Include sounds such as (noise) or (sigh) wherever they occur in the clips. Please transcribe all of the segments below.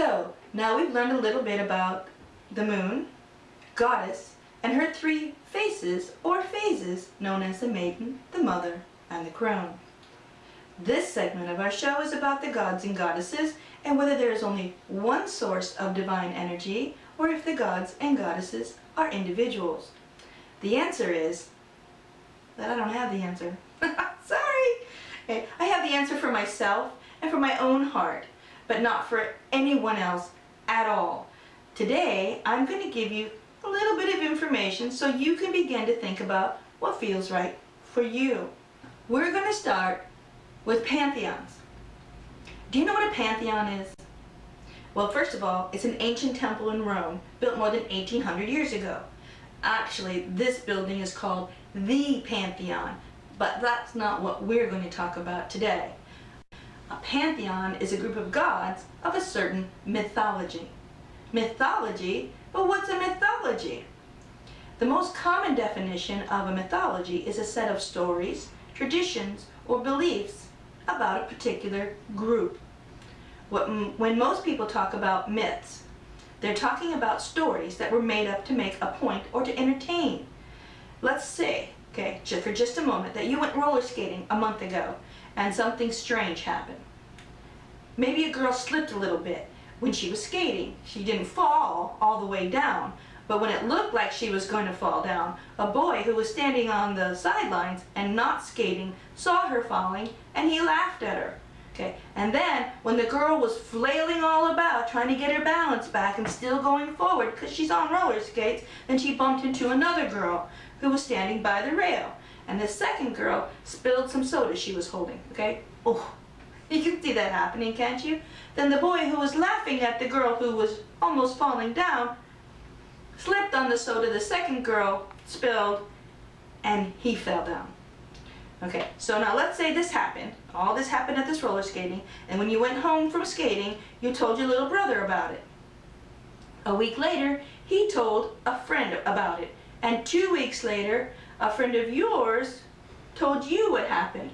So, now we've learned a little bit about the moon, goddess, and her three faces or phases known as the maiden, the mother, and the crone. This segment of our show is about the gods and goddesses and whether there is only one source of divine energy or if the gods and goddesses are individuals. The answer is that I don't have the answer. (laughs) Sorry! Okay, I have the answer for myself and for my own heart, but not for anyone else at all. Today, I'm going to give you a little bit of information so you can begin to think about what feels right for you. We're going to start with pantheons. Do you know what a pantheon is? Well, first of all, it's an ancient temple in Rome built more than 1800 years ago. Actually, this building is called the Pantheon, but that's not what we're going to talk about today. A pantheon is a group of gods of a certain mythology. Mythology? But what's a mythology? The most common definition of a mythology is a set of stories, traditions, or beliefs about a particular group. When most people talk about myths, they're talking about stories that were made up to make a point or to entertain. Let's say, okay, for just a moment, that you went roller skating a month ago and something strange happened. Maybe a girl slipped a little bit when she was skating. She didn't fall all the way down, but when it looked like she was going to fall down, a boy who was standing on the sidelines and not skating saw her falling and he laughed at her. Okay, and then when the girl was flailing all about trying to get her balance back and still going forward because she's on roller skates, then she bumped into another girl who was standing by the rail. And the second girl spilled some soda she was holding, okay? Oh, (laughs) you can see that happening, can't you? Then the boy who was laughing at the girl who was almost falling down slipped on the soda the second girl spilled and he fell down. Okay, so now let's say this happened. All this happened at this roller skating, and when you went home from skating, you told your little brother about it. A week later, he told a friend about it. And two weeks later, a friend of yours told you what happened.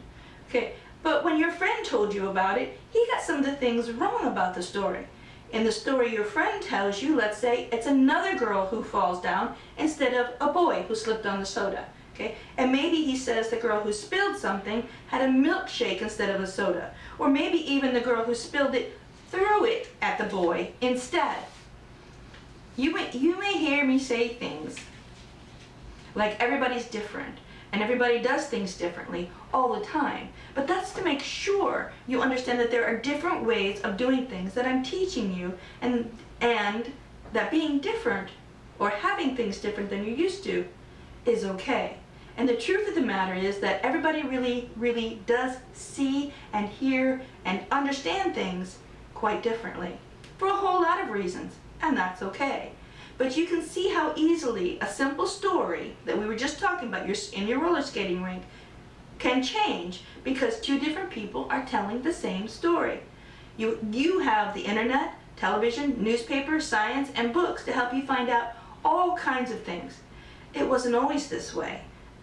Okay, but when your friend told you about it, he got some of the things wrong about the story. In the story your friend tells you, let's say it's another girl who falls down instead of a boy who slipped on the soda. Okay? And maybe he says the girl who spilled something had a milkshake instead of a soda. Or maybe even the girl who spilled it threw it at the boy instead. You may, you may hear me say things like everybody's different and everybody does things differently all the time. But that's to make sure you understand that there are different ways of doing things that I'm teaching you and, and that being different or having things different than you used to is okay. And the truth of the matter is that everybody really, really does see and hear and understand things quite differently for a whole lot of reasons, and that's okay. But you can see how easily a simple story that we were just talking about in your roller skating rink can change because two different people are telling the same story. You, you have the internet, television, newspaper, science, and books to help you find out all kinds of things. It wasn't always this way.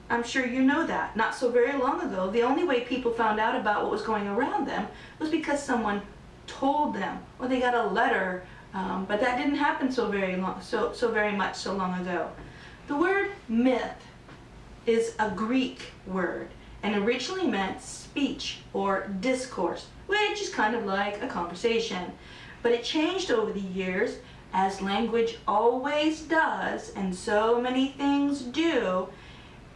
I'm sure you know that. Not so very long ago, the only way people found out about what was going around them was because someone told them, or they got a letter, um, but that didn't happen so very long, so, so very much so long ago. The word myth is a Greek word and originally meant speech or discourse, which is kind of like a conversation. But it changed over the years, as language always does, and so many things do,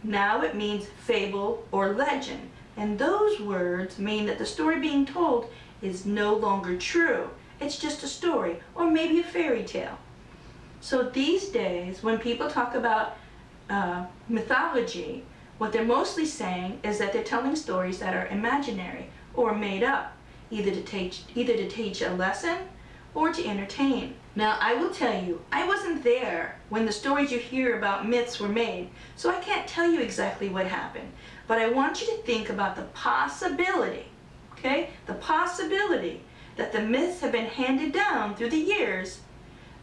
now it means fable or legend. And those words mean that the story being told is no longer true. It's just a story or maybe a fairy tale. So these days, when people talk about uh, mythology, what they're mostly saying is that they're telling stories that are imaginary or made up, either to teach, either to teach a lesson or to entertain. Now, I will tell you, I wasn't there when the stories you hear about myths were made, so I can't tell you exactly what happened. But I want you to think about the possibility, okay, the possibility that the myths have been handed down through the years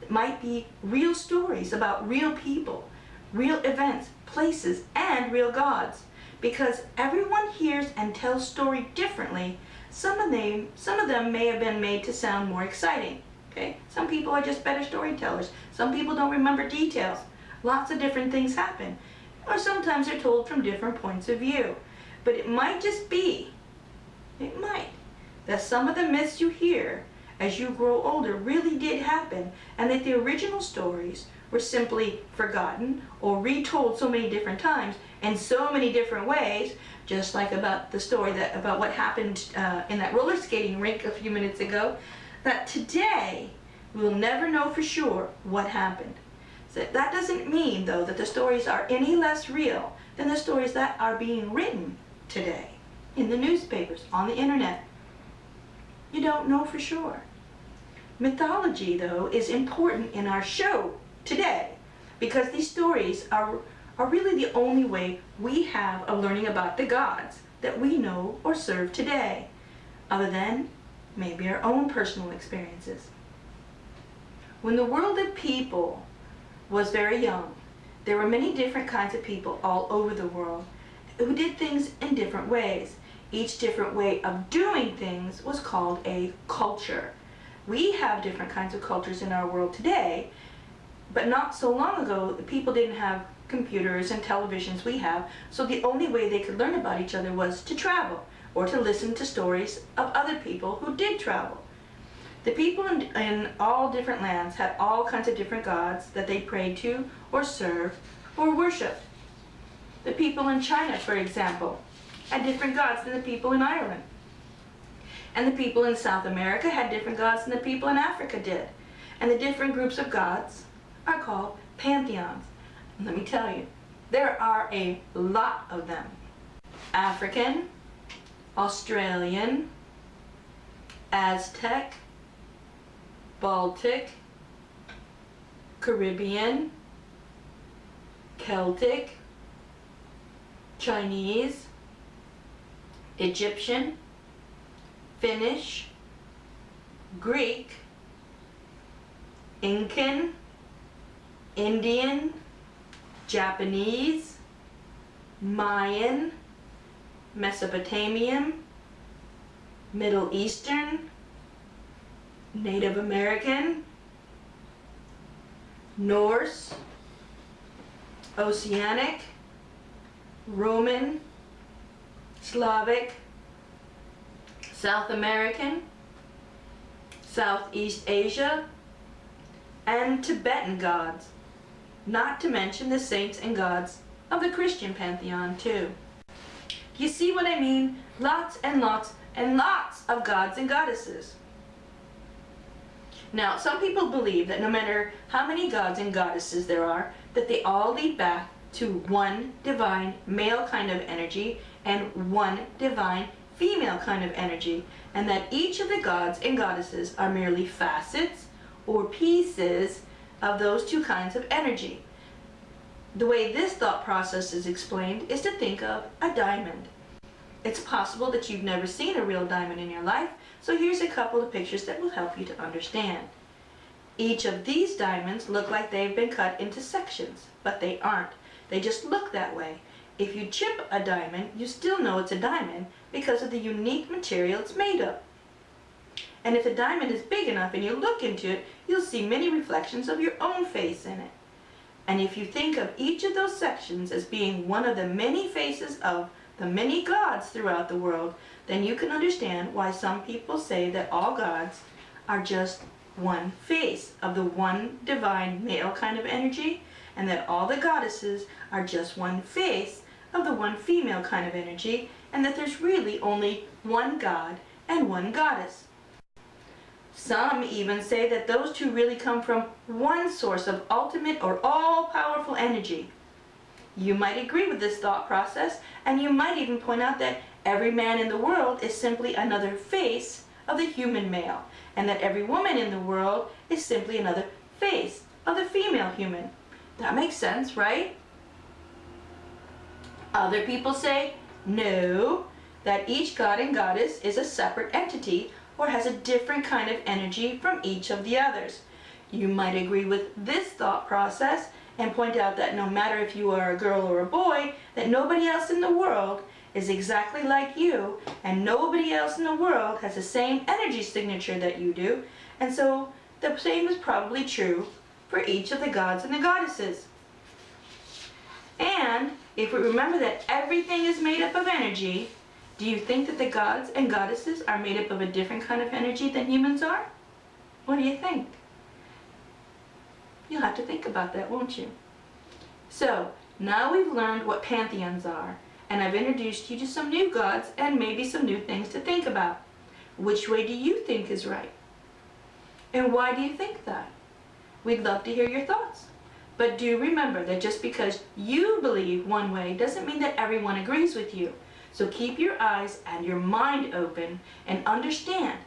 might be real stories about real people, real events, places, and real gods. Because everyone hears and tells story differently, some of them, some of them may have been made to sound more exciting. Okay? Some people are just better storytellers. Some people don't remember details. Lots of different things happen. Or sometimes they're told from different points of view. But it might just be, it might, that some of the myths you hear as you grow older really did happen and that the original stories were simply forgotten or retold so many different times in so many different ways, just like about the story that about what happened uh, in that roller skating rink a few minutes ago, that today we'll never know for sure what happened. So that doesn't mean, though, that the stories are any less real than the stories that are being written today in the newspapers, on the internet. You don't know for sure. Mythology, though, is important in our show today because these stories are, are really the only way we have of learning about the gods that we know or serve today, other than maybe our own personal experiences. When the world of people was very young, there were many different kinds of people all over the world who did things in different ways. Each different way of doing things was called a culture. We have different kinds of cultures in our world today, but not so long ago, people didn't have computers and televisions we have, so the only way they could learn about each other was to travel or to listen to stories of other people who did travel. The people in, in, all different lands had all kinds of different gods that they prayed to or served or worshiped. The people in China, for example, had different gods than the people in Ireland. And the people in South America had different gods than the people in Africa did. And the different groups of gods are called pantheons. And let me tell you, there are a lot of them. African, Australian, Aztec, Baltic, Caribbean, Celtic, Chinese, Egyptian, Finnish, Greek, Incan, Indian, Japanese, Mayan, Mesopotamian, Middle Eastern, Native American, Norse, Oceanic, Roman, Slavic, South American, Southeast Asia, and Tibetan gods, not to mention the saints and gods of the Christian pantheon too. You see what I mean? Lots and lots and lots of gods and goddesses. Now, some people believe that no matter how many gods and goddesses there are, that they all lead back to one divine male kind of energy and one divine female kind of energy, and that each of the gods and goddesses are merely facets or pieces of those two kinds of energy. The way this thought process is explained is to think of a diamond. It's possible that you've never seen a real diamond in your life, so here's a couple of pictures that will help you to understand. Each of these diamonds look like they've been cut into sections, but they aren't. They just look that way. If you chip a diamond, you still know it's a diamond because of the unique material it's made of. And if a diamond is big enough and you look into it, you'll see many reflections of your own face in it. And if you think of each of those sections as being one of the many faces of the many gods throughout the world, then you can understand why some people say that all gods are just one face of the one divine male kind of energy, and that all the goddesses are just one face of the one female kind of energy, and that there's really only one god and one goddess. Some even say that those two really come from one source of ultimate or all-powerful energy. You might agree with this thought process, and you might even point out that every man in the world is simply another face of the human male, and that every woman in the world is simply another face of the female human. That makes sense, right? Other people say, no, that each god and goddess is a separate entity or has a different kind of energy from each of the others. You might agree with this thought process and point out that no matter if you are a girl or a boy, that nobody else in the world is exactly like you and nobody else in the world has the same energy signature that you do and so the same is probably true for each of the gods and the goddesses. And if we remember that everything is made up of energy, do you think that the gods and goddesses are made up of a different kind of energy than humans are? What do you think? You'll have to think about that, won't you? So, now we've learned what pantheons are, and I've introduced you to some new gods and maybe some new things to think about. Which way do you think is right? And why do you think that? We'd love to hear your thoughts. But do remember that just because you believe one way doesn't mean that everyone agrees with you. So keep your eyes and your mind open and understand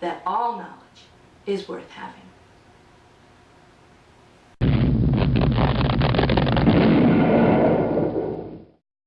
that all knowledge is worth having.